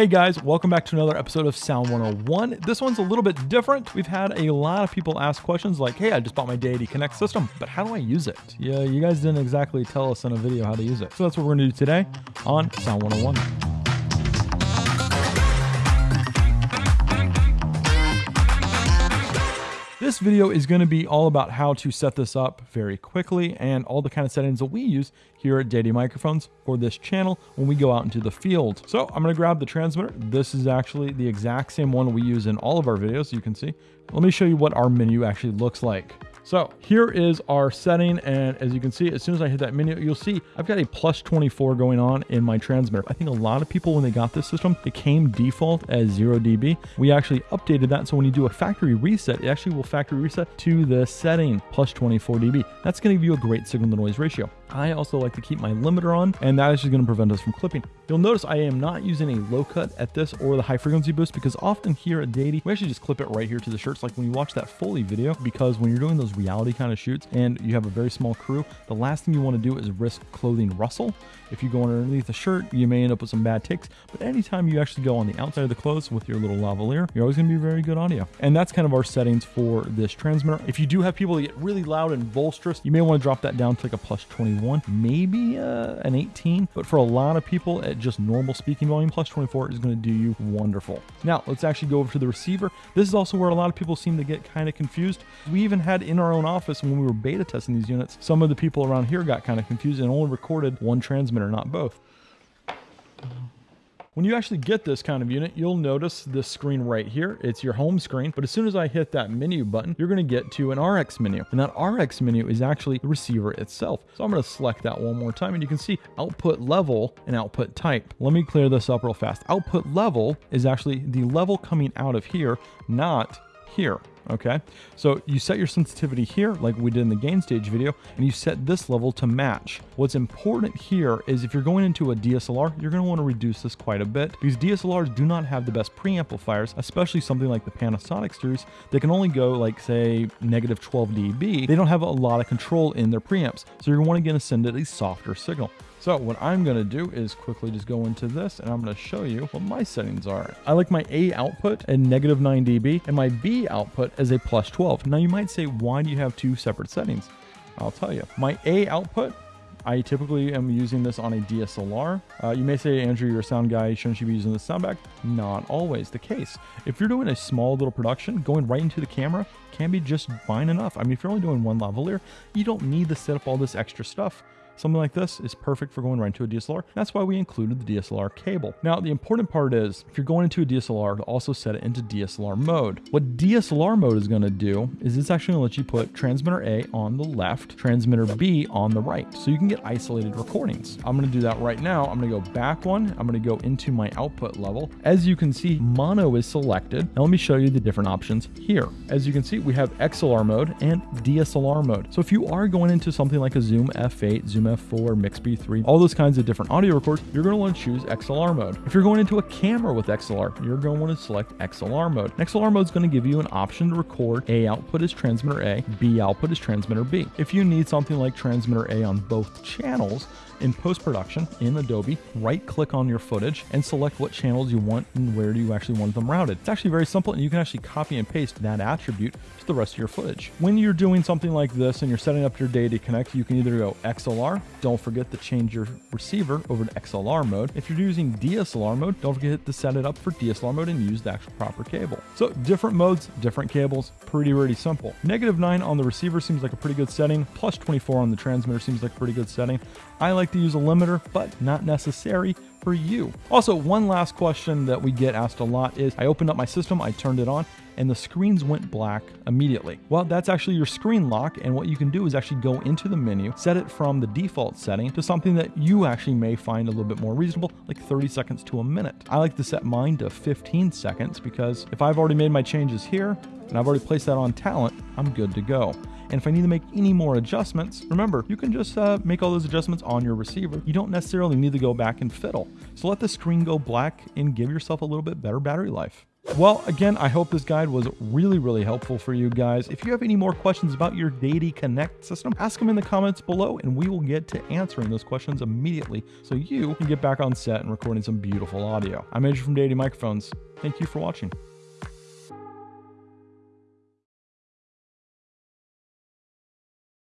Hey guys, welcome back to another episode of Sound 101. This one's a little bit different. We've had a lot of people ask questions like, hey, I just bought my Deity Connect system, but how do I use it? Yeah, you guys didn't exactly tell us in a video how to use it. So that's what we're gonna do today on Sound 101. This video is going to be all about how to set this up very quickly and all the kind of settings that we use here at Deity Microphones for this channel when we go out into the field. So I'm going to grab the transmitter. This is actually the exact same one we use in all of our videos, you can see. Let me show you what our menu actually looks like. So here is our setting. And as you can see, as soon as I hit that menu, you'll see I've got a plus 24 going on in my transmitter. I think a lot of people, when they got this system, it came default as 0 dB. We actually updated that. So when you do a factory reset, it actually will factory reset to the setting plus 24 dB. That's going to give you a great signal to noise ratio. I also like to keep my limiter on, and that is just going to prevent us from clipping. You'll notice I am not using a low cut at this or the high frequency boost because often here at Deity, we actually just clip it right here to the shirts. Like when you watch that Foley video, because when you're doing those reality kind of shoots and you have a very small crew, the last thing you want to do is risk clothing rustle. If you go underneath the shirt, you may end up with some bad ticks, but anytime you actually go on the outside of the clothes with your little lavalier, you're always going to be very good audio. And that's kind of our settings for this transmitter. If you do have people that get really loud and boisterous, you may want to drop that down to like a plus 21, maybe uh, an 18, but for a lot of people at just normal speaking volume, plus 24 is going to do you wonderful. Now, let's actually go over to the receiver. This is also where a lot of people seem to get kind of confused. We even had in our own office when we were beta testing these units, some of the people around here got kind of confused and only recorded one transmitter, not both. When you actually get this kind of unit, you'll notice this screen right here. It's your home screen, but as soon as I hit that menu button, you're gonna get to an RX menu. And that RX menu is actually the receiver itself. So I'm gonna select that one more time and you can see output level and output type. Let me clear this up real fast. Output level is actually the level coming out of here, not here okay? So you set your sensitivity here, like we did in the gain stage video, and you set this level to match. What's important here is if you're going into a DSLR, you're gonna wanna reduce this quite a bit because DSLRs do not have the best preamplifiers, especially something like the Panasonic series. They can only go like say negative 12 dB. They don't have a lot of control in their preamps. So you're gonna want to get send it a softer signal. So what I'm going to do is quickly just go into this and I'm going to show you what my settings are. I like my A output at negative 9 dB and my B output as a plus 12. Now you might say, why do you have two separate settings? I'll tell you. My A output I typically am using this on a DSLR. Uh, you may say, Andrew, you're a sound guy. Shouldn't you be using the sound bag? Not always the case. If you're doing a small little production, going right into the camera can be just fine enough. I mean, if you're only doing one lavalier, you don't need to set up all this extra stuff. Something like this is perfect for going right into a DSLR. That's why we included the DSLR cable. Now, the important part is if you're going into a DSLR to also set it into DSLR mode. What DSLR mode is going to do is it's actually going to let you put transmitter A on the left, transmitter B on the right. So you can get isolated recordings. I'm going to do that right now. I'm going to go back one. I'm going to go into my output level. As you can see, mono is selected. Now let me show you the different options here. As you can see, we have XLR mode and DSLR mode. So if you are going into something like a Zoom F8, Zoom F4, MixPre-3, all those kinds of different audio records, you're going to want to choose XLR mode. If you're going into a camera with XLR, you're going to want to select XLR mode. XLR mode is going to give you an option to record A output as transmitter A, B output as transmitter B. If you need something like transmitter A on both channels, in post-production in Adobe, right-click on your footage and select what channels you want and where do you actually want them routed. It's actually very simple and you can actually copy and paste that attribute to the rest of your footage. When you're doing something like this and you're setting up your Deity Connect, you can either go XLR, don't forget to change your receiver over to XLR mode. If you're using DSLR mode, don't forget to set it up for DSLR mode and use the actual proper cable. So different modes, different cables, pretty, pretty simple. Negative 9 on the receiver seems like a pretty good setting, plus 24 on the transmitter seems like a pretty good setting. I like to use a limiter, but not necessary for you. Also, one last question that we get asked a lot is I opened up my system, I turned it on, and the screens went black immediately. Well, that's actually your screen lock, and what you can do is actually go into the menu, set it from the default setting to something that you actually may find a little bit more reasonable, like 30 seconds to a minute. I like to set mine to 15 seconds because if I've already made my changes here, and I've already placed that on talent, I'm good to go. And if I need to make any more adjustments, remember, you can just uh, make all those adjustments on your receiver. You don't necessarily need to go back and fiddle. So let the screen go black and give yourself a little bit better battery life. Well, again, I hope this guide was really, really helpful for you guys. If you have any more questions about your Deity Connect system, ask them in the comments below and we will get to answering those questions immediately so you can get back on set and recording some beautiful audio. I'm Andrew from Deity Microphones. Thank you for watching.